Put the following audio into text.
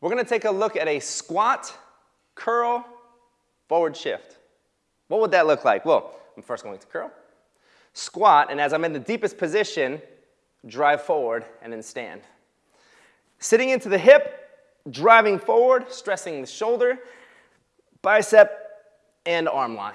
We're gonna take a look at a squat, curl, forward shift. What would that look like? Well, I'm first going to curl, squat, and as I'm in the deepest position, drive forward and then stand. Sitting into the hip, driving forward, stressing the shoulder, bicep, and arm line.